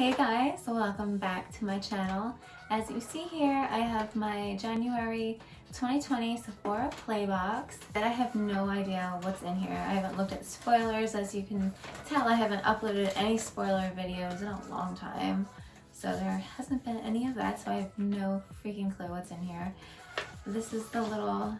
Hey guys, welcome back to my channel. As you see here, I have my January 2020 Sephora Playbox that I have no idea what's in here. I haven't looked at spoilers. As you can tell, I haven't uploaded any spoiler videos in a long time. So there hasn't been any of that, so I have no freaking clue what's in here. This is the little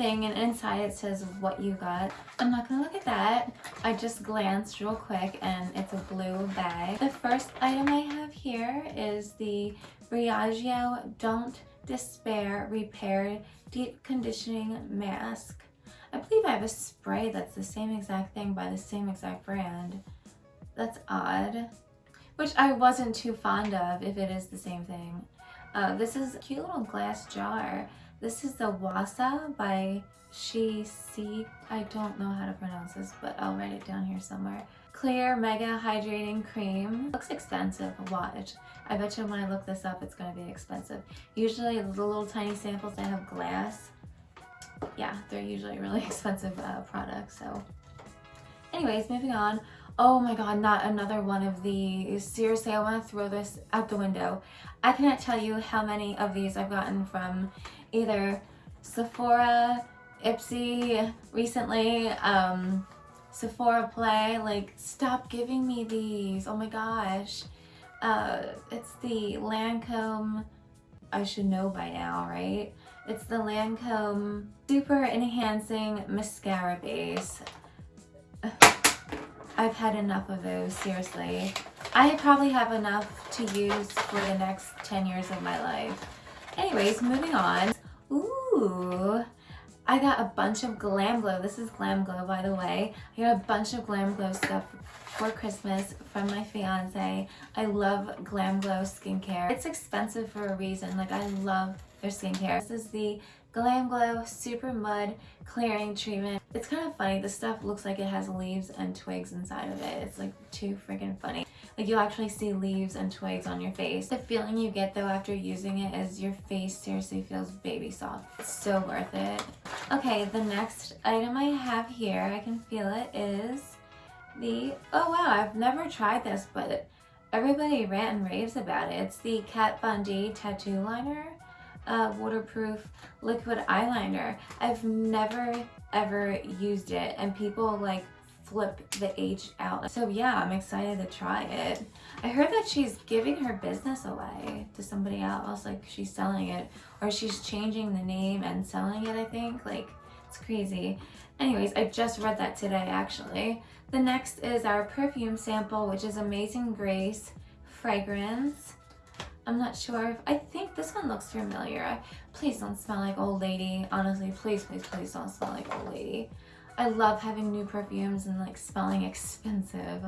thing and inside it says what you got. I'm not gonna look at that. I just glanced real quick and it's a blue bag. The first item I have here is the Briogeo Don't Despair Repair Deep Conditioning Mask. I believe I have a spray that's the same exact thing by the same exact brand. That's odd. Which I wasn't too fond of if it is the same thing. Uh, this is a cute little glass jar. This is the Waso by She Si. I don't know how to pronounce this, but I'll write it down here somewhere. Clear Mega Hydrating Cream. Looks expensive. Watch. I bet you when I look this up, it's going to be expensive. Usually the little tiny samples that have glass, yeah, they're usually really expensive uh, products. So anyways, moving on. Oh my god, not another one of these. Seriously, I want to throw this out the window. I cannot tell you how many of these I've gotten from either Sephora, Ipsy recently, um, Sephora Play. Like, stop giving me these. Oh my gosh. Uh, it's the Lancome, I should know by now, right? It's the Lancome Super Enhancing Mascara Base. I've had enough of those, seriously. I probably have enough to use for the next 10 years of my life. Anyways, moving on. Ooh, I got a bunch of Glam Glow. This is Glam Glow, by the way. I got a bunch of Glam Glow stuff for Christmas from my fiance. I love Glam Glow skincare. It's expensive for a reason. Like, I love their skincare. This is the Glam Glow Super Mud Clearing Treatment. It's kind of funny. This stuff looks like it has leaves and twigs inside of it. It's like too freaking funny. Like you actually see leaves and twigs on your face. The feeling you get though after using it is your face seriously feels baby soft. It's so worth it. Okay, the next item I have here, I can feel it, is the, oh wow, I've never tried this, but everybody rant and raves about it. It's the Kat Von D Tattoo Liner uh, waterproof liquid eyeliner. I've never ever used it and people like flip the H out. So yeah, I'm excited to try it. I heard that she's giving her business away to somebody else, like she's selling it or she's changing the name and selling it, I think. Like, it's crazy. Anyways, I just read that today actually. The next is our perfume sample, which is Amazing Grace fragrance. I'm not sure. If, I think this one looks familiar. Please don't smell like old lady. Honestly, please, please, please don't smell like old lady. I love having new perfumes and like smelling expensive.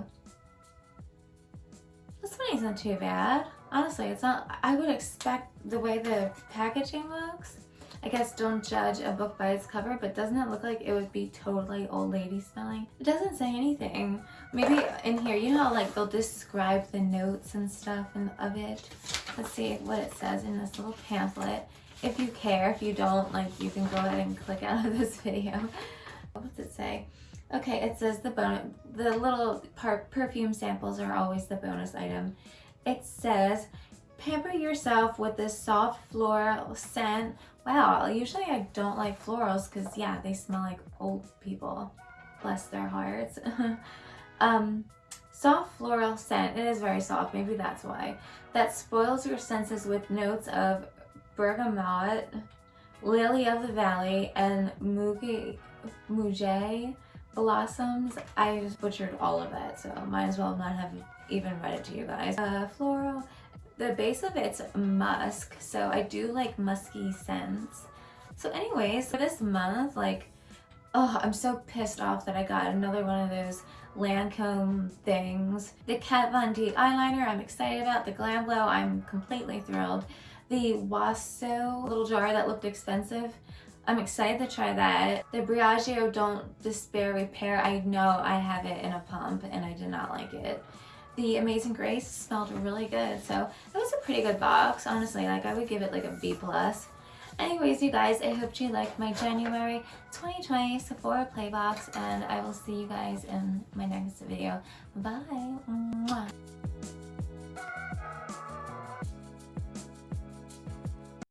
This one isn't too bad. Honestly, it's not, I would expect the way the packaging looks. I guess don't judge a book by its cover, but doesn't it look like it would be totally old lady smelling? It doesn't say anything. Maybe in here, you know how like they'll describe the notes and stuff and of it? Let's see what it says in this little pamphlet. If you care, if you don't, like you can go ahead and click out of this video. What does it say? Okay, it says the bonus, the little perfume samples are always the bonus item. It says, pamper yourself with this soft floral scent. Wow, usually I don't like florals because yeah, they smell like old people. Bless their hearts. um, soft floral scent. It is very soft. Maybe that's why. That spoils your senses with notes of bergamot, lily of the valley, and mugi Mouget blossoms. I just butchered all of it, so might as well not have even read it to you guys. Uh, floral. The base of it's musk, so I do like musky scents. So anyways, for this month, like, oh, I'm so pissed off that I got another one of those Lancome things. The Kat Von D eyeliner I'm excited about. The Glam Glow I'm completely thrilled. The Waso little jar that looked expensive I'm excited to try that. The Briogeo Don't Despair Repair, I know I have it in a pump and I did not like it. The Amazing Grace smelled really good, so it was a pretty good box, honestly. Like, I would give it like a B plus. Anyways, you guys, I hope you liked my January 2020 Sephora Playbox, and I will see you guys in my next video. Bye! Mwah.